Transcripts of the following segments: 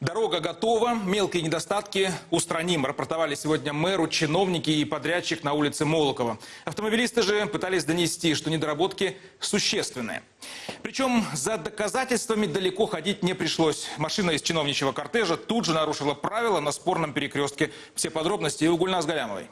Дорога готова, мелкие недостатки устраним, рапортовали сегодня мэру, чиновники и подрядчик на улице Молокова. Автомобилисты же пытались донести, что недоработки существенные. Причем за доказательствами далеко ходить не пришлось. Машина из чиновничьего кортежа тут же нарушила правила на спорном перекрестке. Все подробности у Гульнас Галямовой.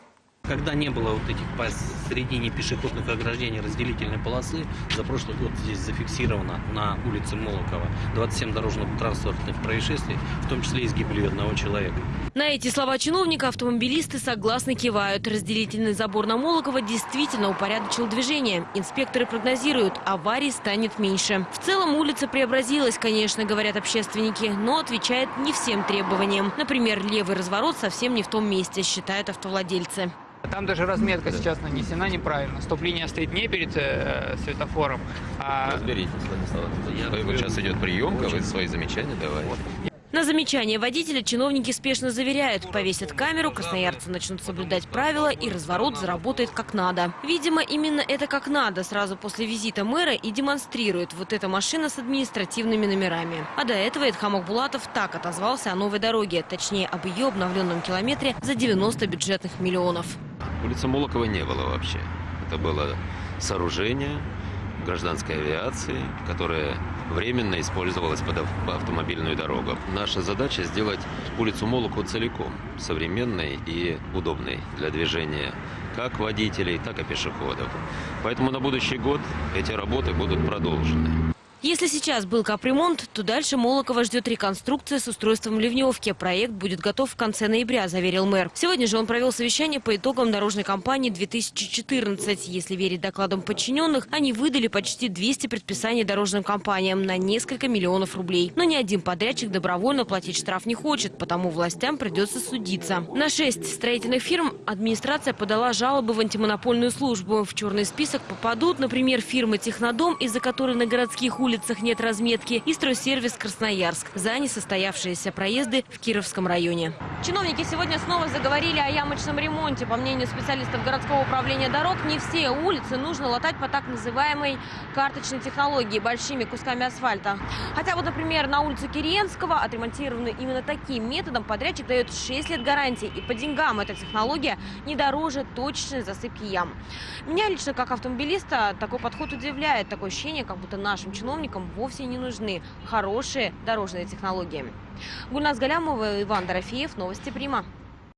Когда не было вот этих посередине пешеходных ограждений разделительной полосы, за прошлый год здесь зафиксировано на улице Молокова 27 дорожно-транспортных происшествий, в том числе и с гибелью одного человека. На эти слова чиновника автомобилисты согласно кивают. Разделительный забор на Молокова действительно упорядочил движение. Инспекторы прогнозируют, аварий станет меньше. В целом улица преобразилась, конечно, говорят общественники, но отвечает не всем требованиям. Например, левый разворот совсем не в том месте, считают автовладельцы. Там даже разметка сейчас нанесена неправильно. Стоп-линия стоит не перед э, светофором, а... Разберитесь, Владислав. Я... Вот сейчас идет приемка, вы свои замечания давайте. На замечание водителя чиновники спешно заверяют. Повесят камеру, красноярцы начнут соблюдать правила и разворот заработает как надо. Видимо, именно это как надо сразу после визита мэра и демонстрирует вот эта машина с административными номерами. А до этого Эдхам Булатов так отозвался о новой дороге, точнее об ее обновленном километре за 90 бюджетных миллионов. Улицы Молокова не было вообще. Это было сооружение гражданской авиации, которое временно использовалось под автомобильную дорогу. Наша задача сделать улицу Молокову целиком современной и удобной для движения как водителей, так и пешеходов. Поэтому на будущий год эти работы будут продолжены. Если сейчас был капремонт, то дальше Молокова ждет реконструкция с устройством ливневки. Проект будет готов в конце ноября, заверил мэр. Сегодня же он провел совещание по итогам дорожной кампании 2014. Если верить докладам подчиненных, они выдали почти 200 предписаний дорожным компаниям на несколько миллионов рублей. Но ни один подрядчик добровольно платить штраф не хочет, потому властям придется судиться. На шесть строительных фирм администрация подала жалобы в антимонопольную службу. В черный список попадут, например, фирмы «Технодом», из-за которой на городских улицах улицах нет разметки, и стройсервис Красноярск за несостоявшиеся проезды в Кировском районе. Чиновники сегодня снова заговорили о ямочном ремонте. По мнению специалистов городского управления дорог, не все улицы нужно латать по так называемой карточной технологии, большими кусками асфальта. Хотя вот, например, на улице Кириенского, отремонтированную именно таким методом, подрядчик дает 6 лет гарантии. И по деньгам эта технология не дороже точечной засыпки ям. Меня лично, как автомобилиста, такой подход удивляет. Такое ощущение, как будто нашим чиновникам чиновникам вовсе не нужны хорошие дорожные технологии. Гульнас Галямова, Иван Дорофеев, Новости Прима.